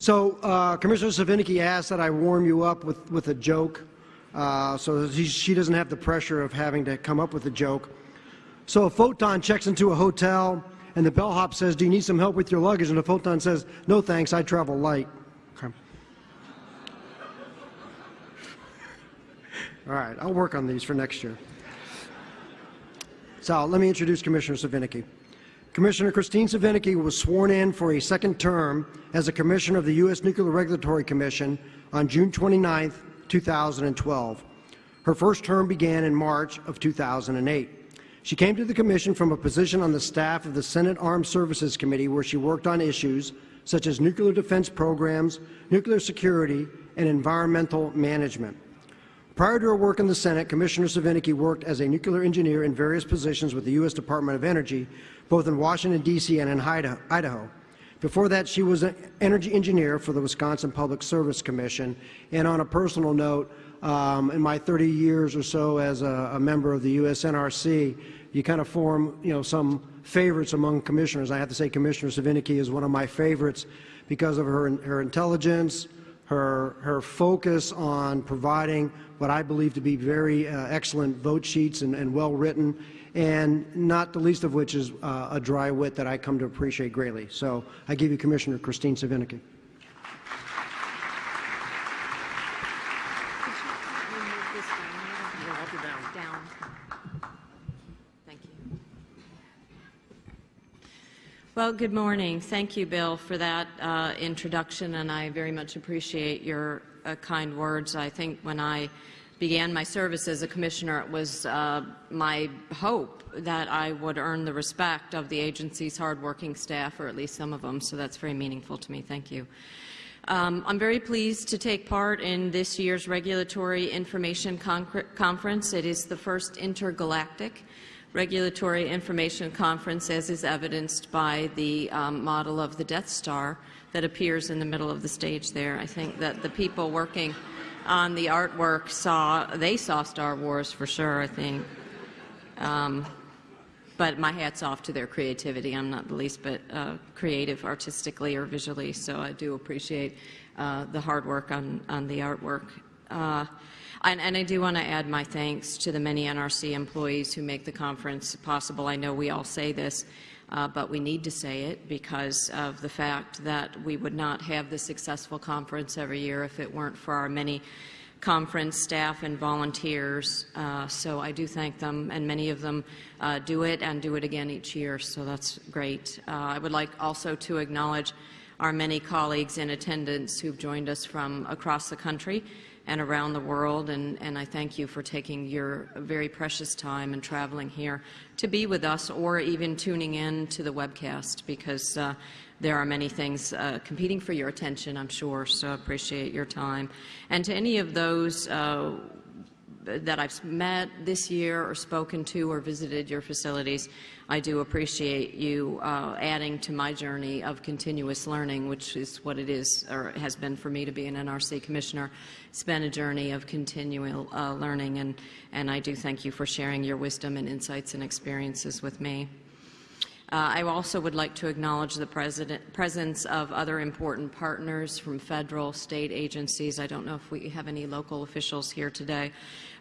So uh, Commissioner Svinicki asked that I warm you up with, with a joke uh, so that she doesn't have the pressure of having to come up with a joke. So a photon checks into a hotel and the bellhop says, do you need some help with your luggage? And the photon says, no thanks, I travel light. Okay. All right, I'll work on these for next year. So let me introduce Commissioner Svinicki. Commissioner Kristine Svinicki was sworn in for a second term as a Commissioner of the U.S. Nuclear Regulatory Commission on June 29, 2012. Her first term began in March of 2008. She came to the Commission from a position on the staff of the Senate Armed Services Committee where she worked on issues such as nuclear defense programs, nuclear security, and environmental management. Prior to her work in the Senate, Commissioner Svinicki worked as a nuclear engineer in various positions with the U.S. Department of Energy, both in Washington, D.C. and in Idaho. Before that, she was an energy engineer for the Wisconsin Public Service Commission. And on a personal note, um, in my 30 years or so as a, a member of the U.S. NRC, you kind of form, you know, some favorites among commissioners. I have to say Commissioner Svinicki is one of my favorites because of her, her intelligence, her, her focus on providing what I believe to be very uh, excellent vote sheets and, and, well written, and not the least of which is uh, a dry wit that I come to appreciate greatly. So I give you Commissioner Kristine Svinicki. Well, good morning. Thank you, Bill, for that uh, introduction, and I very much appreciate your uh, kind words. I think when I began my service as a commissioner, it was uh, my hope that I would earn the respect of the agency's hardworking staff, or at least some of them, so that's very meaningful to me. Thank you. Um, I'm very pleased to take part in this year's Regulatory Information Con Conference. It is the first intergalactic regulatory information conference, as is evidenced by the um, model of the Death Star that appears in the middle of the stage there. I think that the people working on the artwork saw, they saw Star Wars for sure, I think. Um, but my hat's off to their creativity. I'm not the least bit uh, creative artistically or visually, so I do appreciate uh, the hard work on, on the artwork. Uh, and, and I do want to add my thanks to the many NRC employees who make the conference possible. I know we all say this, uh, but we need to say it because of the fact that we would not have the successful conference every year if it weren't for our many conference staff and volunteers. Uh, so I do thank them, and many of them uh, do it and do it again each year, so that's great. Uh, I would like also to acknowledge our many colleagues in attendance who've joined us from across the country and around the world. And, and I thank you for taking your very precious time and traveling here to be with us or even tuning in to the webcast because uh, there are many things uh, competing for your attention, I'm sure, so I appreciate your time. And to any of those uh, that I've met this year or spoken to or visited your facilities, I do appreciate you uh, adding to my journey of continuous learning, which is what it is or has been for me to be an NRC commissioner. It's been a journey of continual uh, learning, and, and I do thank you for sharing your wisdom and insights and experiences with me. Uh, I also would like to acknowledge the presence of other important partners from federal, state agencies. I don't know if we have any local officials here today,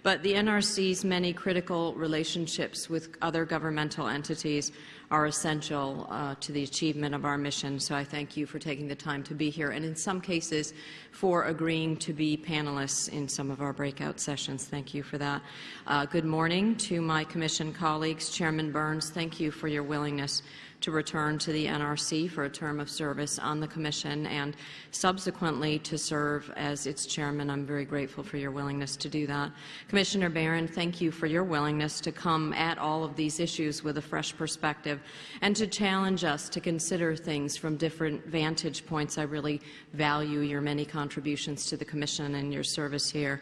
but the NRC's many critical relationships with other governmental entities are essential uh, to the achievement of our mission. So I thank you for taking the time to be here and in some cases for agreeing to be panelists in some of our breakout sessions. Thank you for that. Uh, good morning to my Commission colleagues. Chairman Burns, thank you for your willingness to return to the NRC for a term of service on the Commission and subsequently to serve as its chairman. I'm very grateful for your willingness to do that. Commissioner Baran, thank you for your willingness to come at all of these issues with a fresh perspective and to challenge us to consider things from different vantage points. I really value your many contributions to the Commission and your service here.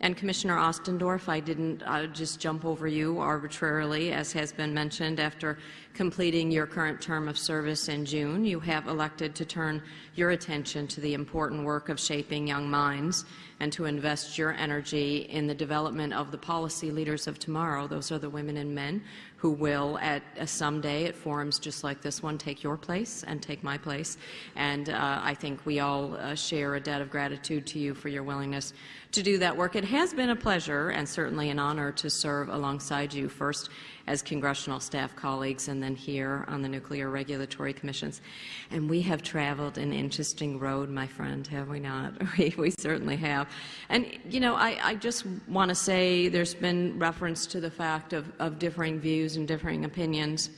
And Commissioner Ostendorf, I didn't uh, just jump over you arbitrarily, as has been mentioned. After completing your current term of service in June, you have elected to turn your attention to the important work of shaping young minds and to invest your energy in the development of the policy leaders of tomorrow. Those are the women and men who will, at uh, someday at forums just like this one, take your place and take my place. And uh, I think we all uh, share a debt of gratitude to you for your willingness to do that work. It has been a pleasure and certainly an honor to serve alongside you, first as congressional staff colleagues and then here on the Nuclear Regulatory Commissions. And we have traveled an interesting road, my friend, have we not? We, we certainly have. And, you know, I, I just want to say there's been reference to the fact of, of differing views and differing opinions.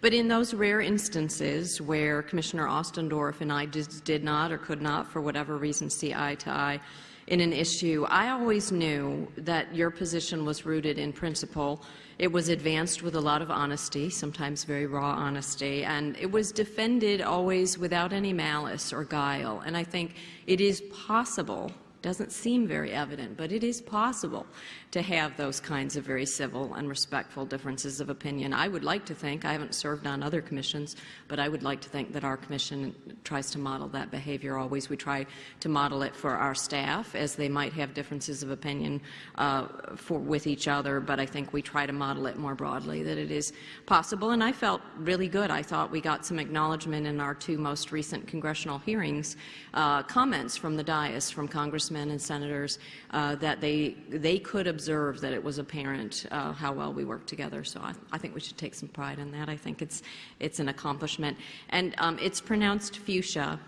But in those rare instances where Commissioner Ostendorf and I did not or could not, for whatever reason, see eye to eye in an issue, I always knew that your position was rooted in principle it was advanced with a lot of honesty, sometimes very raw honesty, and it was defended always without any malice or guile. And I think it is possible doesn't seem very evident, but it is possible to have those kinds of very civil and respectful differences of opinion. I would like to think, I haven't served on other commissions, but I would like to think that our commission tries to model that behavior always. We try to model it for our staff as they might have differences of opinion uh, for, with each other, but I think we try to model it more broadly, that it is possible. And I felt really good. I thought we got some acknowledgement in our two most recent congressional hearings, uh, comments from the dais from Congressmen congressmen and senators uh, that they, they could observe that it was apparent uh, how well we worked together. So I, I, think we should take some pride in that. I think it's, it's an accomplishment. And um, it's pronounced fuchsia,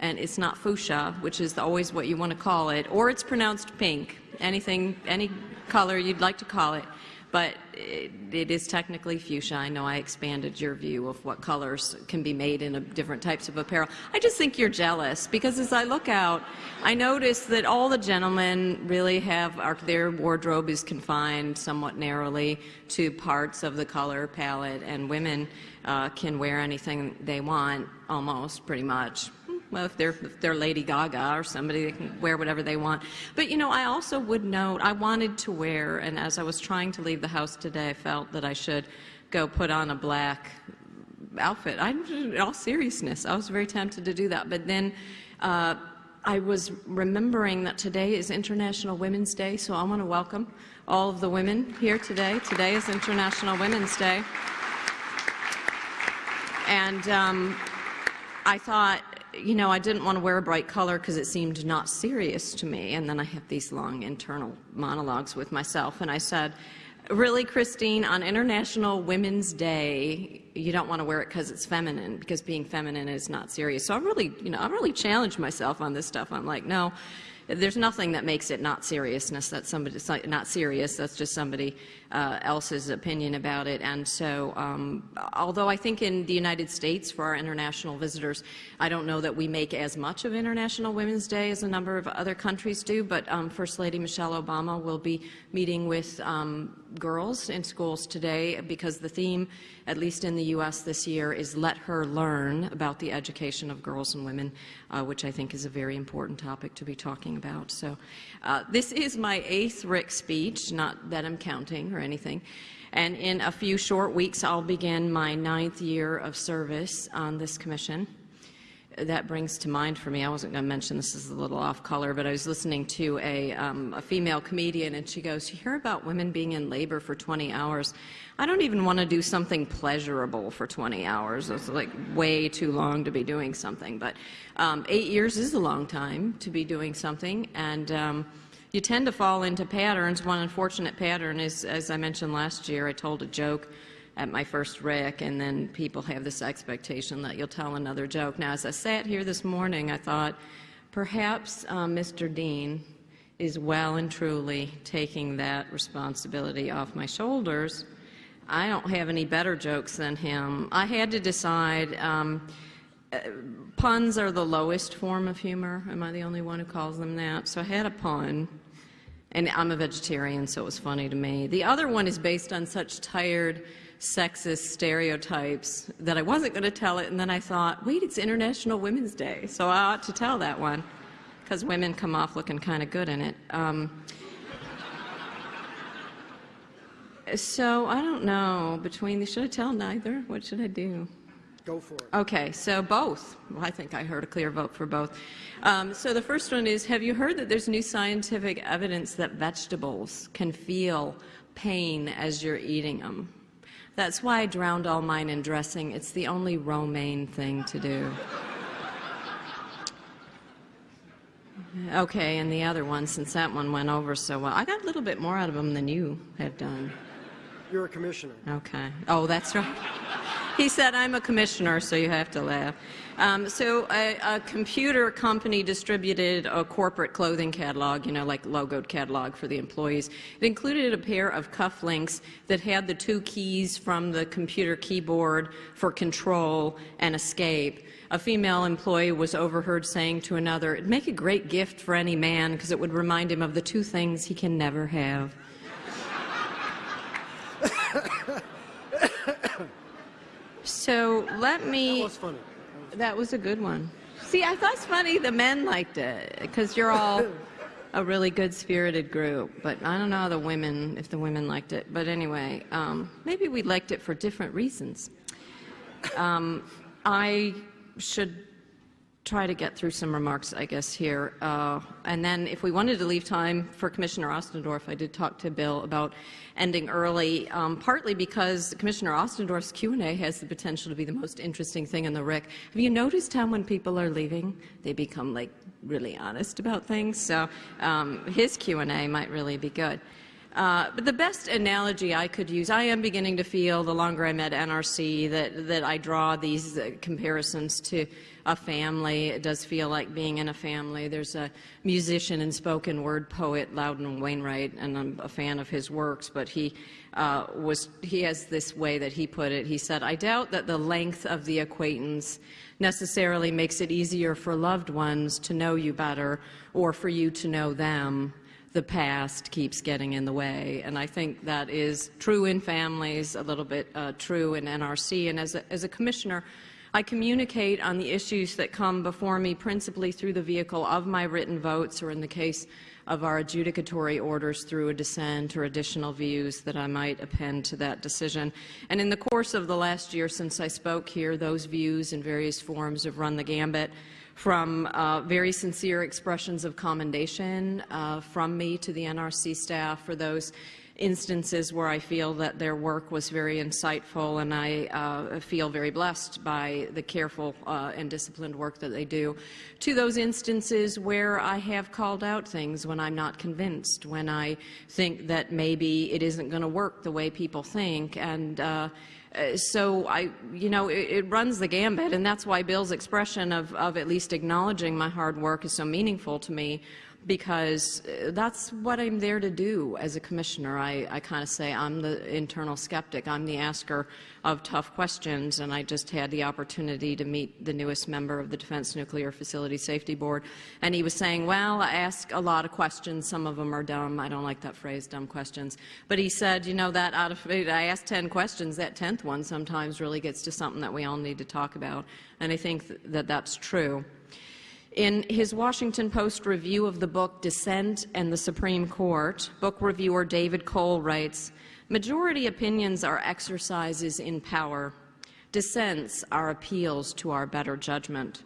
and it's not fuchsia, which is always what you want to call it, or it's pronounced pink, anything, any color you'd like to call it but it, it is technically fuchsia. I know I expanded your view of what colors can be made in different types of apparel. I just think you're jealous because as I look out, I notice that all the gentlemen really have their wardrobe is confined somewhat narrowly to parts of the color palette, and women uh, can wear anything they want, almost, pretty much well, if they're, if they're Lady Gaga or somebody, they can wear whatever they want. But, you know, I also would note, I wanted to wear, and as I was trying to leave the house today, I felt that I should go put on a black outfit. I, in all seriousness, I was very tempted to do that. But then uh, I was remembering that today is International Women's Day, so I want to welcome all of the women here today. Today is International Women's Day. And um, I thought you know, I didn't want to wear a bright color because it seemed not serious to me. And then I have these long internal monologues with myself. And I said, really, Kristine, on International Women's Day, you don't want to wear it because it's feminine, because being feminine is not serious. So I really, you know, I really challenged myself on this stuff. I'm like, no, there's nothing that makes it not seriousness. That's somebody not serious. That's just somebody uh, else's opinion about it. And so, um, although I think in the United States for our international visitors, I don't know that we make as much of International Women's Day as a number of other countries do. But um, First Lady Michelle Obama will be meeting with um, girls in schools today because the theme, at least in the U.S. this year, is let her learn about the education of girls and women, uh, which I think is a very important topic to be talking about. So uh, this is my eighth RIC speech, not that I'm counting or anything. And in a few short weeks, I'll begin my ninth year of service on this commission that brings to mind for me, I wasn't going to mention this is a little off color, but I was listening to a, um, a female comedian and she goes, you hear about women being in labor for 20 hours. I don't even want to do something pleasurable for 20 hours. It's like way too long to be doing something. But um, eight years is a long time to be doing something. And um, you tend to fall into patterns. One unfortunate pattern is, as I mentioned last year, I told a joke at my first RIC, and then people have this expectation that you'll tell another joke. Now, as I sat here this morning, I thought perhaps uh, Mr. Dean is well and truly taking that responsibility off my shoulders. I don't have any better jokes than him. I had to decide. Um, uh, puns are the lowest form of humor. Am I the only one who calls them that? So I had a pun, and I'm a vegetarian, so it was funny to me. The other one is based on such tired sexist stereotypes that I wasn't going to tell it, and then I thought, wait, it's International Women's Day, so I ought to tell that one, because women come off looking kind of good in it. Um, so I don't know, between the, should I tell neither? What should I do? Go for it. Okay, so both. Well, I think I heard a clear vote for both. Um, so the first one is, have you heard that there's new scientific evidence that vegetables can feel pain as you're eating them? That's why I drowned all mine in dressing. It's the only romaine thing to do. Okay, and the other one, since that one went over so well, I got a little bit more out of them than you have done. You're a commissioner. Okay. Oh, that's right. He said, I'm a commissioner, so you have to laugh. Um, so a, a, computer company distributed a corporate clothing catalog, you know, like logoed catalog for the employees. It included a pair of cufflinks that had the two keys from the computer keyboard for control and escape. A female employee was overheard saying to another, it'd make a great gift for any man because it would remind him of the two things he can never have. So let me. That was funny. That was a good one. See, I thought it's funny the men liked it because you're all a really good spirited group. But I don't know the women if the women liked it. But anyway, um, maybe we liked it for different reasons. Um, I should try to get through some remarks, I guess, here. Uh, and then if we wanted to leave time for Commissioner Ostendorf, I did talk to Bill about ending early, um, partly because Commissioner Ostendorf's Q&A has the potential to be the most interesting thing in the RIC. Have you noticed how when people are leaving, they become like really honest about things? So um, his Q&A might really be good. Uh, but the best analogy I could use, I am beginning to feel the longer I'm at NRC that, that I draw these uh, comparisons to a family. It does feel like being in a family. There's a musician and spoken word poet, Loudon Wainwright, and I'm a fan of his works, but he uh, was, he has this way that he put it. He said, I doubt that the length of the acquaintance necessarily makes it easier for loved ones to know you better or for you to know them the past keeps getting in the way. And I think that is true in families, a little bit uh, true in NRC. And as a, as a commissioner, I communicate on the issues that come before me principally through the vehicle of my written votes or in the case of our adjudicatory orders through a dissent or additional views that I might append to that decision. And in the course of the last year since I spoke here, those views in various forms have run the gambit from uh, very sincere expressions of commendation uh, from me to the NRC staff for those instances where I feel that their work was very insightful and I uh, feel very blessed by the careful uh, and disciplined work that they do, to those instances where I have called out things when I'm not convinced, when I think that maybe it isn't going to work the way people think and uh, uh, so I, you know, it, it, runs the gambit, and that's why Bill's expression of, of at least acknowledging my hard work is so meaningful to me because uh, that's what I'm there to do as a commissioner. I, I kind of say I'm the internal skeptic. I'm the asker of tough questions, and I just had the opportunity to meet the newest member of the Defense Nuclear Facility Safety Board, and he was saying, well, I ask a lot of questions. Some of them are dumb. I don't like that phrase, dumb questions. But he said, you know, that out of, I asked 10 questions, that 10th one sometimes really gets to something that we all need to talk about, and I think that that's true. In his Washington Post review of the book Dissent and the Supreme Court, book reviewer David Cole writes, Majority opinions are exercises in power. Dissents are appeals to our better judgment.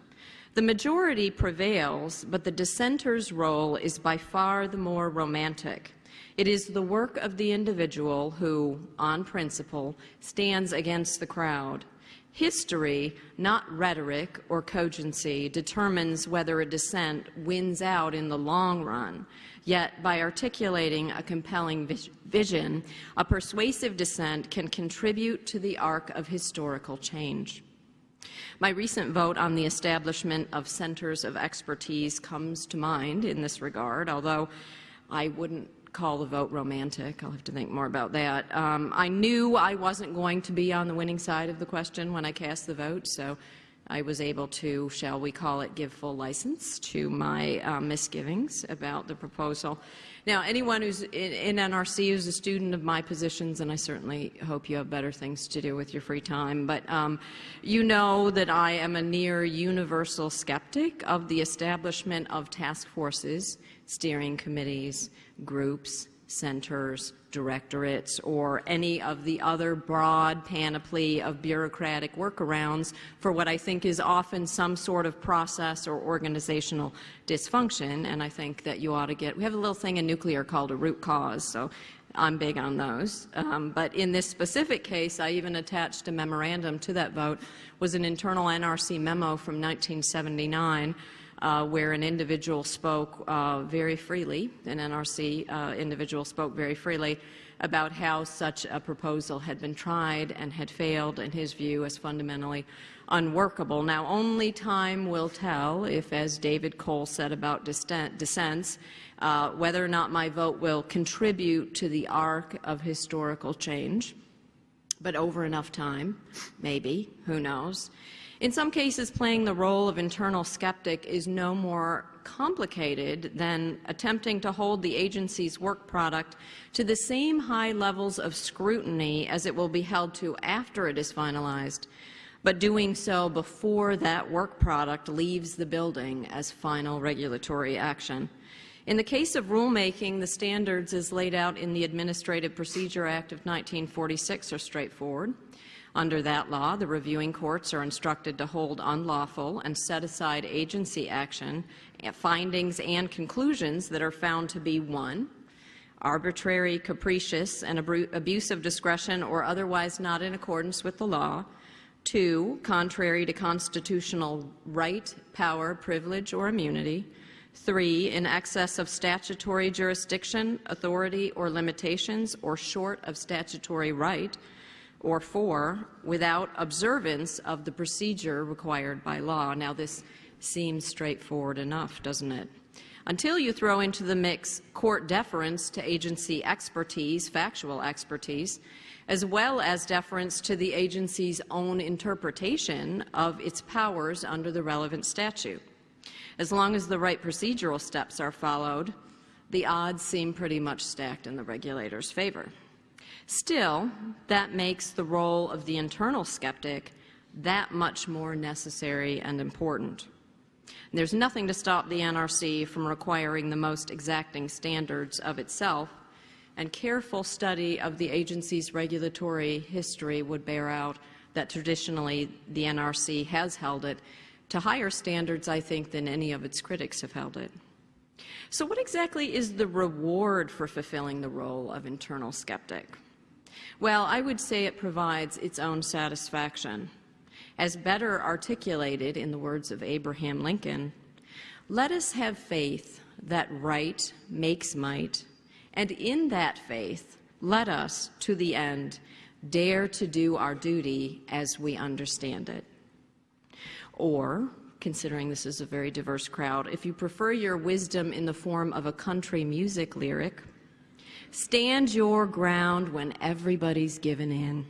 The majority prevails, but the dissenter's role is by far the more romantic. It is the work of the individual who, on principle, stands against the crowd. History, not rhetoric or cogency, determines whether a dissent wins out in the long run. Yet, by articulating a compelling vision, a persuasive dissent can contribute to the arc of historical change. My recent vote on the establishment of centers of expertise comes to mind in this regard, although I wouldn't call the vote romantic. I'll have to think more about that. Um, I knew I wasn't going to be on the winning side of the question when I cast the vote, so I was able to, shall we call it, give full license to my uh, misgivings about the proposal. Now, anyone who's in, in, NRC who's a student of my positions, and I certainly hope you have better things to do with your free time, but um, you know that I am a near universal skeptic of the establishment of task forces, steering committees, groups, centers, directorates, or any of the other broad panoply of bureaucratic workarounds for what I think is often some sort of process or organizational dysfunction. And I think that you ought to get, we have a little thing in nuclear called a root cause, so I'm big on those. Um, but in this specific case, I even attached a memorandum to that vote, was an internal NRC memo from 1979 uh, where an individual spoke uh, very freely, an NRC uh, individual spoke very freely about how such a proposal had been tried and had failed, in his view, as fundamentally unworkable. Now, only time will tell if, as David Cole said about dissents, uh, whether or not my vote will contribute to the arc of historical change. But over enough time, maybe, who knows. In some cases, playing the role of internal skeptic is no more complicated than attempting to hold the agency's work product to the same high levels of scrutiny as it will be held to after it is finalized, but doing so before that work product leaves the building as final regulatory action. In the case of rulemaking, the standards as laid out in the Administrative Procedure Act of 1946 are straightforward. Under that law, the reviewing courts are instructed to hold unlawful and set aside agency action, findings and conclusions that are found to be one, arbitrary, capricious, and abuse of discretion or otherwise not in accordance with the law, two, contrary to constitutional right, power, privilege, or immunity, three, in excess of statutory jurisdiction, authority, or limitations, or short of statutory right, or four, without observance of the procedure required by law. Now, this seems straightforward enough, doesn't it? Until you throw into the mix court deference to agency expertise, factual expertise, as well as deference to the agency's own interpretation of its powers under the relevant statute. As long as the right procedural steps are followed, the odds seem pretty much stacked in the regulator's favor. Still, that makes the role of the internal skeptic that much more necessary and important. There's nothing to stop the NRC from requiring the most exacting standards of itself, and careful study of the agency's regulatory history would bear out that traditionally the NRC has held it to higher standards, I think, than any of its critics have held it. So what exactly is the reward for fulfilling the role of internal skeptic? Well, I would say it provides its own satisfaction. As better articulated in the words of Abraham Lincoln, let us have faith that right makes might, and in that faith, let us, to the end, dare to do our duty as we understand it. Or, considering this is a very diverse crowd, if you prefer your wisdom in the form of a country music lyric, Stand your ground when everybody's given in.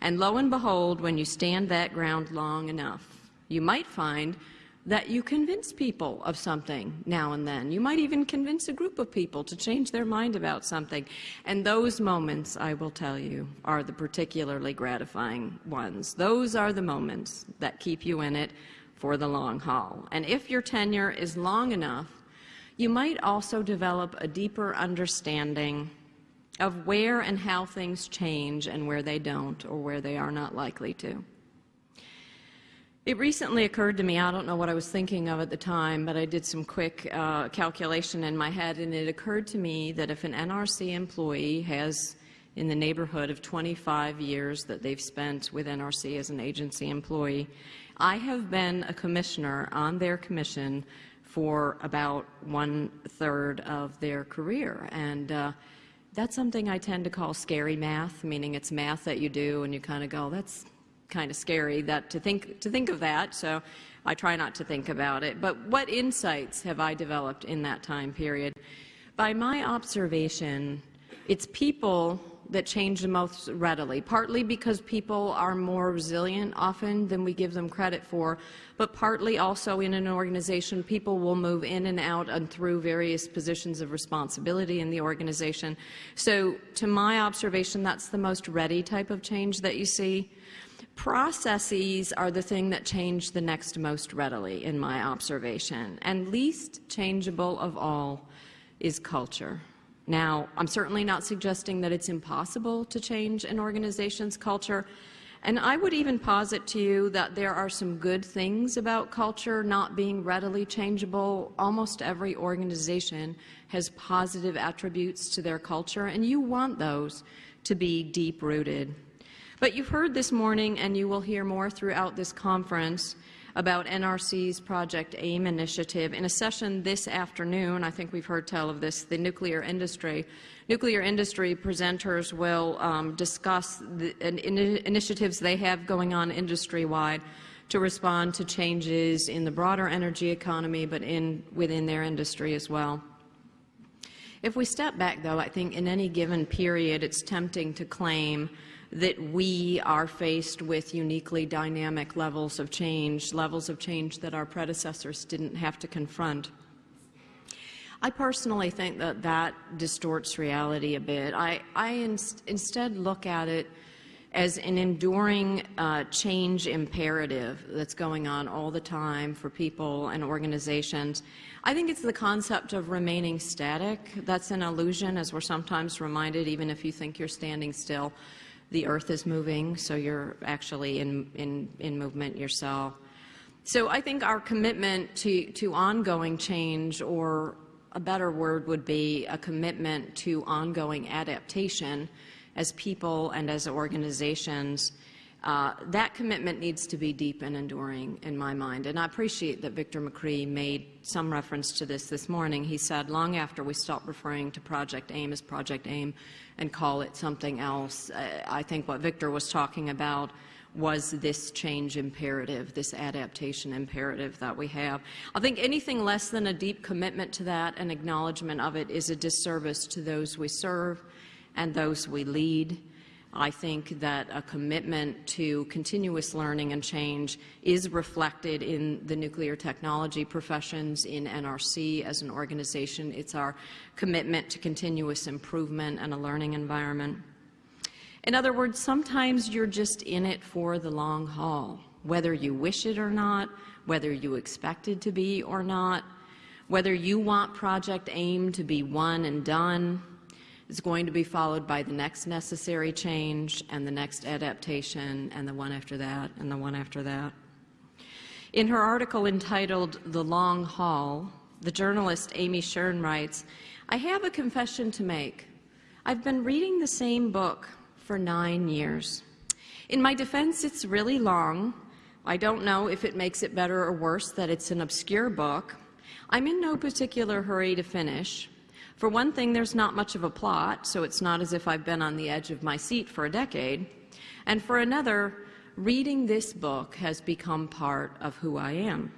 And lo and behold, when you stand that ground long enough, you might find that you convince people of something now and then. You might even convince a group of people to change their mind about something. And those moments, I will tell you, are the particularly gratifying ones. Those are the moments that keep you in it for the long haul. And if your tenure is long enough, you might also develop a deeper understanding of where and how things change and where they don't or where they are not likely to. It recently occurred to me, I don't know what I was thinking of at the time, but I did some quick uh, calculation in my head, and it occurred to me that if an NRC employee has in the neighborhood of 25 years that they've spent with NRC as an agency employee, I have been a commissioner on their commission for about one third of their career. And uh, that's something I tend to call scary math, meaning it's math that you do and you kind of go, that's kind of scary that to think, to think of that. So I try not to think about it. But what insights have I developed in that time period? By my observation, it's people that change the most readily, partly because people are more resilient often than we give them credit for, but partly also in an organization, people will move in and out and through various positions of responsibility in the organization. So to my observation, that's the most ready type of change that you see. Processes are the thing that change the next most readily in my observation, and least changeable of all is culture. Now, I'm certainly not suggesting that it's impossible to change an organization's culture, and I would even posit to you that there are some good things about culture not being readily changeable. Almost every organization has positive attributes to their culture, and you want those to be deep-rooted. But you've heard this morning, and you will hear more throughout this conference, about NRC's Project AIM initiative. In a session this afternoon, I think we've heard tell of this, the nuclear industry. Nuclear industry presenters will um, discuss the in, initiatives they have going on industry-wide to respond to changes in the broader energy economy, but in, within their industry as well. If we step back, though, I think in any given period it's tempting to claim that we are faced with uniquely dynamic levels of change, levels of change that our predecessors didn't have to confront. I personally think that that distorts reality a bit. I, I instead look at it as an enduring uh, change imperative that's going on all the time for people and organizations. I think it's the concept of remaining static. That's an illusion, as we're sometimes reminded, even if you think you're standing still the earth is moving, so you're actually in, in, in movement yourself. So I think our commitment to, to ongoing change, or a better word would be a commitment to ongoing adaptation as people and as organizations, uh, that commitment needs to be deep and enduring in my mind. And I appreciate that Victor McCree made some reference to this this morning. He said long after we stopped referring to Project AIM as Project AIM and call it something else, uh, I think what Victor was talking about was this change imperative, this adaptation imperative that we have. I think anything less than a deep commitment to that and acknowledgement of it is a disservice to those we serve and those we lead. I think that a commitment to continuous learning and change is reflected in the nuclear technology professions, in NRC as an organization. It's our commitment to continuous improvement and a learning environment. In other words, sometimes you're just in it for the long haul, whether you wish it or not, whether you expect it to be or not, whether you want Project AIM to be one and done, is going to be followed by the next necessary change and the next adaptation and the one after that and the one after that. In her article entitled The Long Haul, the journalist Amy Shern writes, I have a confession to make. I've been reading the same book for nine years. In my defense, it's really long. I don't know if it makes it better or worse that it's an obscure book. I'm in no particular hurry to finish. For one thing, there's not much of a plot, so it's not as if I've been on the edge of my seat for a decade. And for another, reading this book has become part of who I am.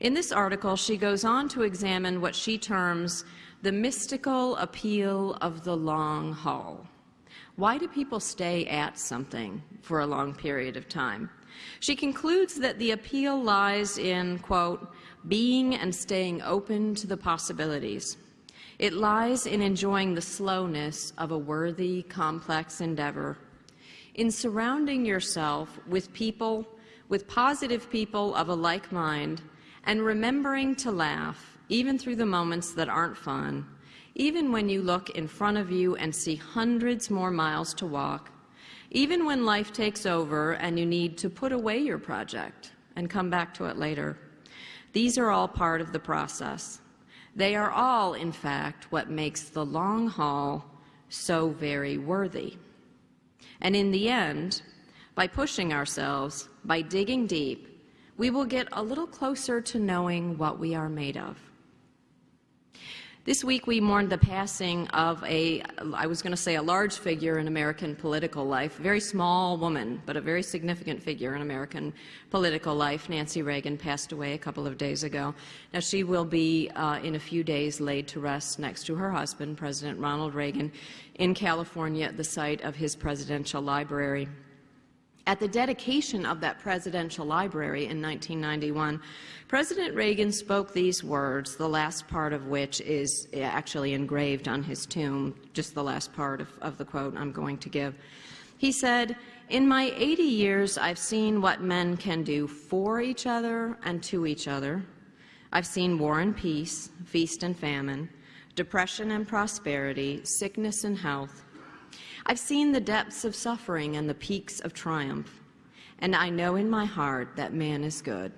In this article, she goes on to examine what she terms the mystical appeal of the long haul. Why do people stay at something for a long period of time? She concludes that the appeal lies in, quote, being and staying open to the possibilities. It lies in enjoying the slowness of a worthy, complex endeavor, in surrounding yourself with people, with positive people of a like mind, and remembering to laugh, even through the moments that aren't fun, even when you look in front of you and see hundreds more miles to walk, even when life takes over and you need to put away your project and come back to it later. These are all part of the process. They are all, in fact, what makes the long haul so very worthy. And in the end, by pushing ourselves, by digging deep, we will get a little closer to knowing what we are made of. This week we mourned the passing of a, I was going to say a large figure in American political life, a very small woman, but a very significant figure in American political life. Nancy Reagan passed away a couple of days ago. Now she will be uh, in a few days laid to rest next to her husband, President Ronald Reagan, in California at the site of his presidential library. At the dedication of that presidential library in 1991, President Reagan spoke these words, the last part of which is actually engraved on his tomb, just the last part of, of the quote I'm going to give. He said, in my 80 years, I've seen what men can do for each other and to each other. I've seen war and peace, feast and famine, depression and prosperity, sickness and health. I've seen the depths of suffering and the peaks of triumph, and I know in my heart that man is good,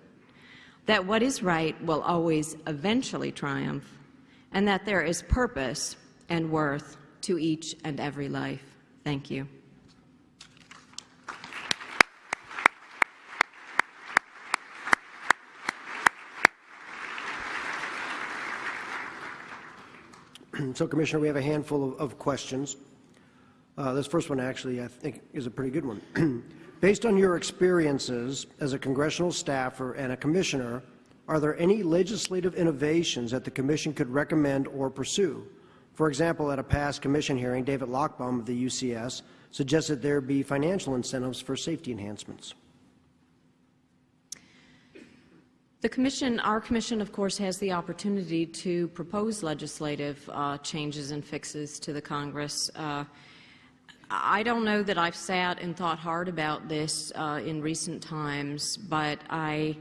that what is right will always eventually triumph, and that there is purpose and worth to each and every life. Thank you. So, Commissioner, we have a handful of, of questions. Uh, this first one, actually, I think is a pretty good one. Based on your experiences as a congressional staffer and a commissioner, are there any legislative innovations that the Commission could recommend or pursue? For example, at a past Commission hearing, David Lochbaum of the UCS suggested there be financial incentives for safety enhancements. The Commission, our Commission, of course, has the opportunity to propose legislative uh, changes and fixes to the Congress. Uh, I don't know that I've sat and thought hard about this uh, in recent times, but I,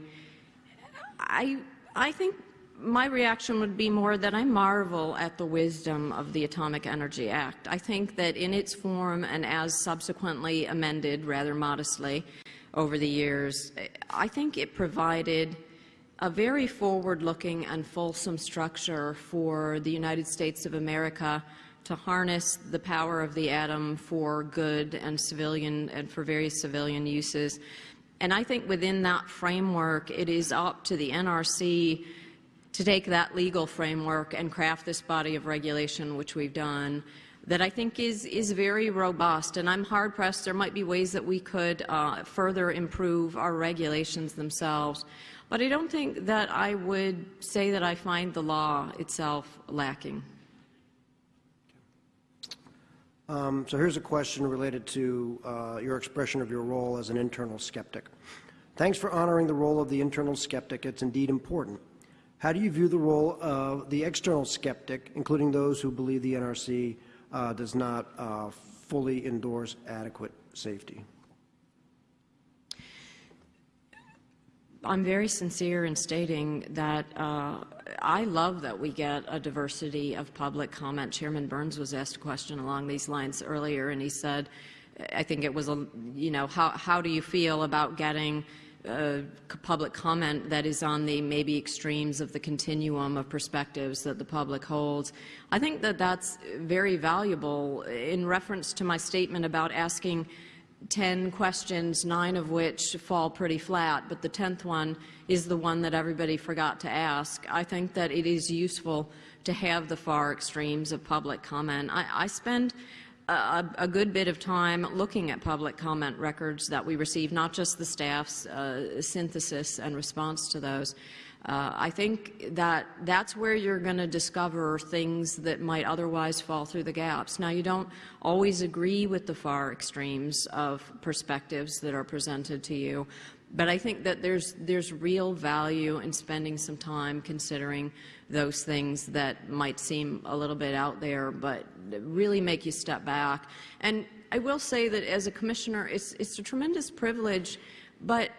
I, I think my reaction would be more that I marvel at the wisdom of the Atomic Energy Act. I think that in its form and as subsequently amended rather modestly over the years, I think it provided a very forward-looking and fulsome structure for the United States of America to harness the power of the atom for good and civilian and for various civilian uses. And I think within that framework, it is up to the NRC to take that legal framework and craft this body of regulation, which we've done, that I think is, is very robust. And I'm hard-pressed. There might be ways that we could uh, further improve our regulations themselves. But I don't think that I would say that I find the law itself lacking. Um, so here's a question related to uh, your expression of your role as an internal skeptic. Thanks for honoring the role of the internal skeptic. It's indeed important. How do you view the role of the external skeptic, including those who believe the NRC uh, does not uh, fully endorse adequate safety? I'm very sincere in stating that uh, I love that we get a diversity of public comment. Chairman Burns was asked a question along these lines earlier, and he said, I think it was, a, you know, how, how do you feel about getting uh, public comment that is on the maybe extremes of the continuum of perspectives that the public holds. I think that that's very valuable in reference to my statement about asking 10 questions, nine of which fall pretty flat, but the 10th one is the one that everybody forgot to ask. I think that it is useful to have the far extremes of public comment. I, I spend a, a, good bit of time looking at public comment records that we receive, not just the staff's uh, synthesis and response to those. Uh, I think that that's where you're going to discover things that might otherwise fall through the gaps. Now, you don't always agree with the far extremes of perspectives that are presented to you, but I think that there's, there's real value in spending some time considering those things that might seem a little bit out there, but really make you step back. And I will say that as a commissioner, it's, it's a tremendous privilege, but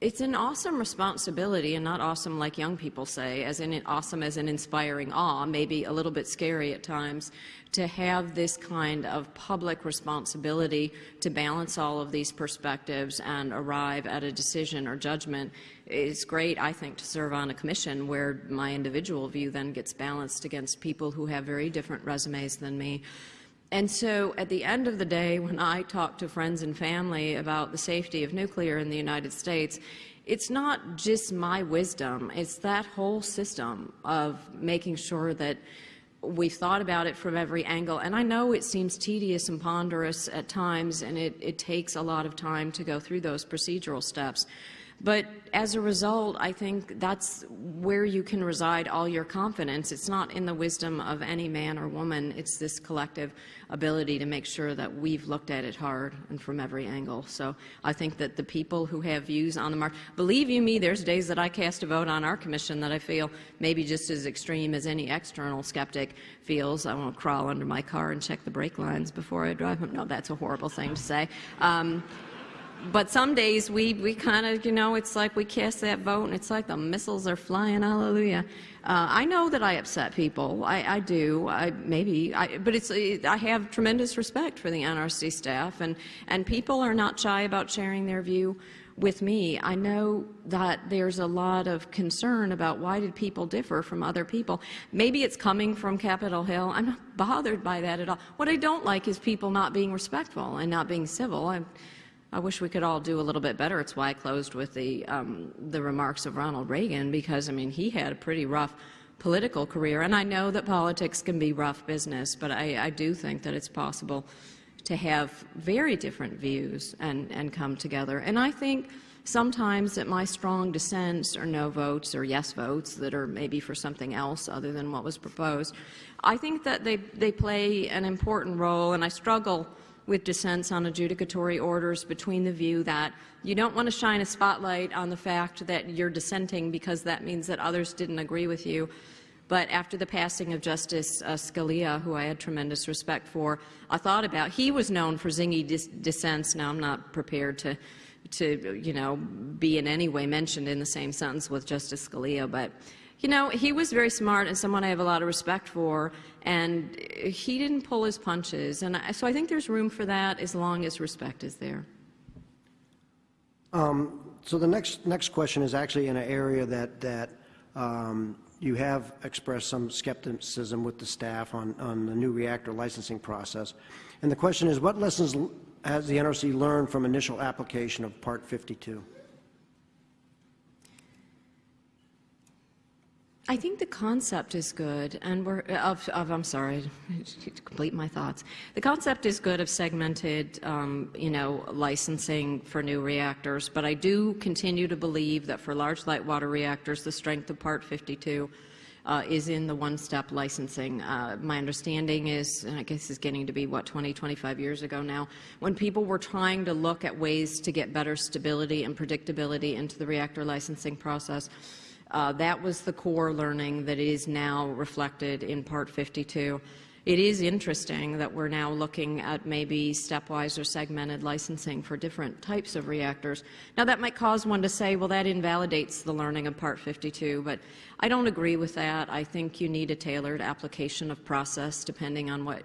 it's an awesome responsibility and not awesome like young people say, as in awesome as an inspiring awe, maybe a little bit scary at times, to have this kind of public responsibility to balance all of these perspectives and arrive at a decision or judgment. It's great, I think, to serve on a commission where my individual view then gets balanced against people who have very different resumes than me. And so at the end of the day, when I talk to friends and family about the safety of nuclear in the United States, it's not just my wisdom, it's that whole system of making sure that we've thought about it from every angle. And I know it seems tedious and ponderous at times, and it, it takes a lot of time to go through those procedural steps. But as a result, I think that's where you can reside all your confidence. It's not in the wisdom of any man or woman. It's this collective ability to make sure that we've looked at it hard and from every angle. So I think that the people who have views on the mark, believe you me, there's days that I cast a vote on our commission that I feel maybe just as extreme as any external skeptic feels. I won't crawl under my car and check the brake lines before I drive. No, that's a horrible thing to say. Um, but some days we, we kind of, you know, it's like we cast that vote and it's like the missiles are flying, hallelujah. Uh, I know that I upset people. I, I do. I, maybe. I, but it's, I have tremendous respect for the NRC staff, and, and people are not shy about sharing their view with me. I know that there's a lot of concern about why did people differ from other people. Maybe it's coming from Capitol Hill. I'm not bothered by that at all. What I don't like is people not being respectful and not being civil. I, I wish we could all do a little bit better. It's why I closed with the, um, the remarks of Ronald Reagan, because, I mean, he had a pretty rough political career. And I know that politics can be rough business, but I, I do think that it's possible to have very different views and, and come together. And I think sometimes that my strong dissents or no votes or yes votes that are maybe for something else other than what was proposed, I think that they, they play an important role, and I struggle with dissents on adjudicatory orders between the view that you don't want to shine a spotlight on the fact that you're dissenting because that means that others didn't agree with you, but after the passing of Justice uh, Scalia, who I had tremendous respect for, I thought about, he was known for zingy dis dissents. Now, I'm not prepared to, to, you know, be in any way mentioned in the same sentence with Justice Scalia, but, you know, he was very smart and someone I have a lot of respect for, and he didn't pull his punches. And I, so I think there's room for that as long as respect is there. Um, so the next, next question is actually in an area that, that um, you have expressed some skepticism with the staff on, on the new reactor licensing process. And the question is, what lessons has the NRC learned from initial application of Part 52? I think the concept is good, and we're of, of I'm sorry to complete my thoughts. The concept is good of segmented, um, you know, licensing for new reactors, but I do continue to believe that for large light water reactors, the strength of Part 52 uh, is in the one-step licensing. Uh, my understanding is, and I guess it's getting to be, what, 20, 25 years ago now, when people were trying to look at ways to get better stability and predictability into the reactor licensing process, uh, that was the core learning that is now reflected in Part 52. It is interesting that we're now looking at maybe stepwise or segmented licensing for different types of reactors. Now, that might cause one to say, well, that invalidates the learning of Part 52, but I don't agree with that. I think you need a tailored application of process depending on what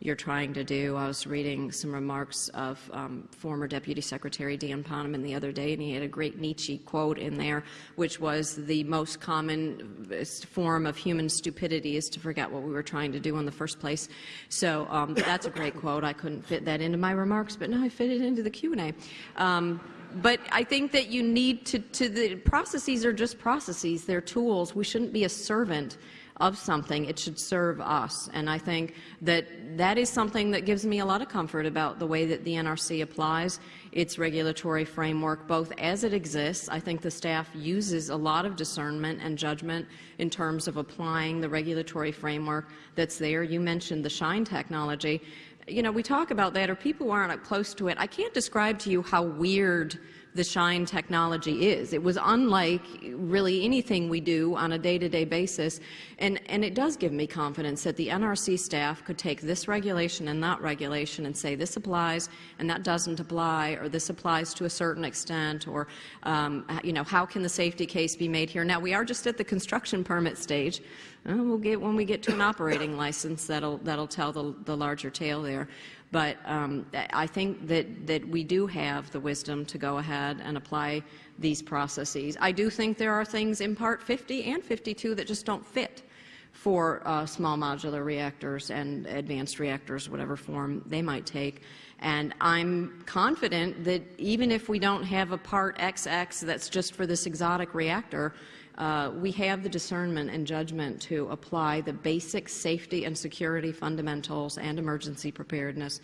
you're trying to do. I was reading some remarks of um, former Deputy Secretary Dan Poneman the other day, and he had a great Nietzsche quote in there, which was the most common uh, form of human stupidity is to forget what we were trying to do in the first place. So um, that's a great quote. I couldn't fit that into my remarks, but now I fit it into the Q&A. Um, but I think that you need to, to, the processes are just processes. They're tools. We shouldn't be a servant of something, it should serve us. And I think that that is something that gives me a lot of comfort about the way that the NRC applies its regulatory framework, both as it exists. I think the staff uses a lot of discernment and judgment in terms of applying the regulatory framework that's there. You mentioned the SHINE technology. You know, we talk about that, or people who aren't close to it. I can't describe to you how weird the SHINE technology is. It was unlike really anything we do on a day-to-day -day basis, and, and it does give me confidence that the NRC staff could take this regulation and that regulation and say this applies and that doesn't apply, or this applies to a certain extent, or um, you know, how can the safety case be made here? Now, we are just at the construction permit stage. Uh, we'll get when we get to an operating license that'll that'll tell the, the larger tale there. But um, I think that, that we do have the wisdom to go ahead and apply these processes. I do think there are things in Part 50 and 52 that just don't fit for uh, small modular reactors and advanced reactors, whatever form they might take. And I'm confident that even if we don't have a Part XX that's just for this exotic reactor, uh, we have the discernment and judgment to apply the basic safety and security fundamentals and emergency preparedness.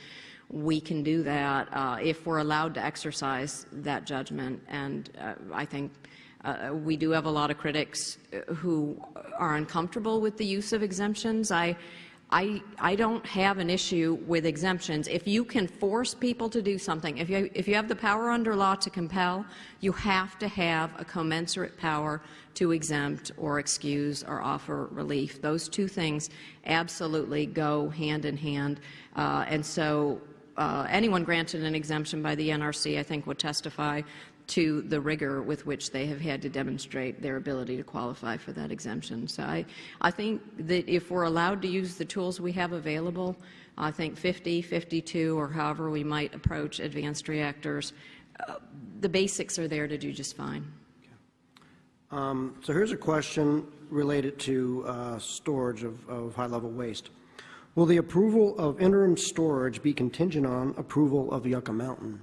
We can do that uh, if we're allowed to exercise that judgment. And uh, I think uh, we do have a lot of critics uh, who are uncomfortable with the use of exemptions. I I, I don't have an issue with exemptions. If you can force people to do something, if you, if you have the power under law to compel, you have to have a commensurate power to exempt or excuse or offer relief. Those two things absolutely go hand in hand. Uh, and so uh, anyone granted an exemption by the NRC, I think, would testify to the rigor with which they have had to demonstrate their ability to qualify for that exemption. So I, I think that if we're allowed to use the tools we have available, I think 50, 52, or however we might approach advanced reactors, uh, the basics are there to do just fine. Um, So here's a question related to uh, storage of, of high-level waste. Will the approval of interim storage be contingent on approval of Yucca Mountain?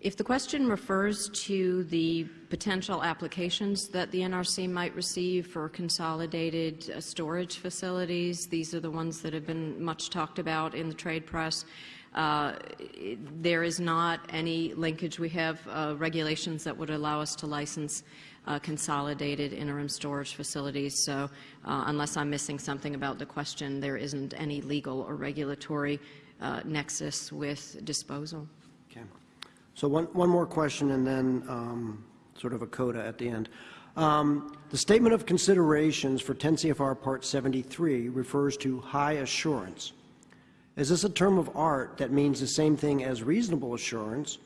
If the question refers to the potential applications that the NRC might receive for consolidated uh, storage facilities, these are the ones that have been much talked about in the trade press. Uh, There is not any linkage. We have uh, regulations that would allow us to license uh, consolidated interim storage facilities. So uh, unless I'm missing something about the question, there isn't any legal or regulatory uh, nexus with disposal. Okay. So one, one more question and then um, sort of a coda at the end. Um, The statement of considerations for 10 CFR Part 73 refers to high assurance. Is this a term of art that means the same thing as reasonable assurance,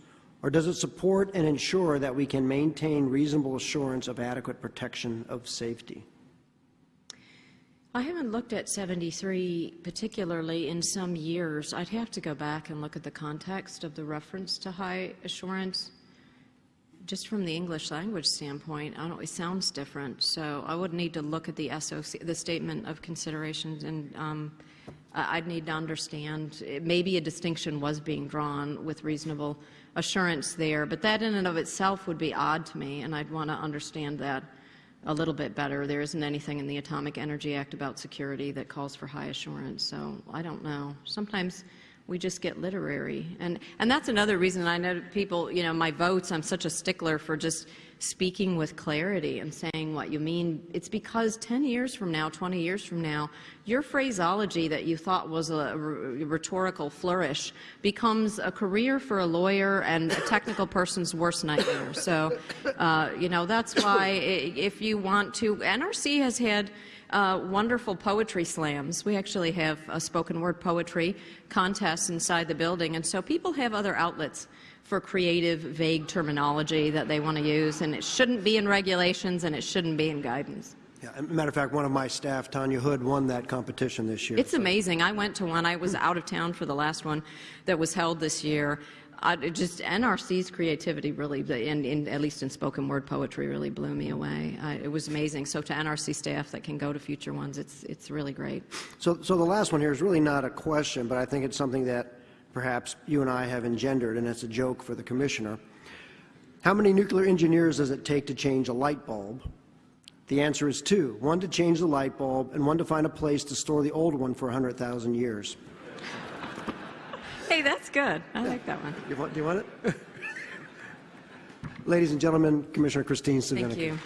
or does it support and ensure that we can maintain reasonable assurance of adequate protection of safety? I haven't looked at 73 particularly in some years. I'd have to go back and look at the context of the reference to high assurance. Just from the English language standpoint, I don't it sounds different. So I would need to look at the SOC, the statement of considerations, and um, I- I'd need to understand, eh, maybe a distinction was being drawn with reasonable assurance there, but that in and of itself would be odd to me, and I'd want to understand that a little bit better. There isn't anything in the Atomic Energy Act about security that calls for high assurance, so I don't know. Sometimes we just get literary. And, and that's another reason I know people, you know, my votes, I'm such a stickler for just speaking with clarity and saying what you mean. It's because 10 years from now, 20 years from now, your phraseology that you thought was a rhetorical flourish becomes a career for a lawyer and a technical person's worst nightmare. So, uh, you know, that's why if you want to, NRC has had uh, wonderful poetry slams. We actually have a spoken word poetry contest inside the building, and so people have other outlets for creative, vague terminology that they want to use, and it shouldn't be in regulations and it shouldn't be in guidance. Yeah, as a matter of fact, one of my staff, Tanya Hood, won that competition this year. It's amazing. I went to one. I was out of town for the last one that was held this year. Just NRC's creativity really, in, in, at least in spoken word poetry, really blew me away. I, it was amazing. So to NRC staff that can go to future ones, it's it's really great. So, so the last one here is really not a question, but I think it's something that perhaps you and I have engendered, and it's a joke for the commissioner. How many nuclear engineers does it take to change a light bulb? The answer is two, one to change the light bulb and one to find a place to store the old one for 100,000 years. Hey, that's good. I like that one. You want, do you want it? Ladies and gentlemen, Commissioner Kristine Svinicki. Thank you.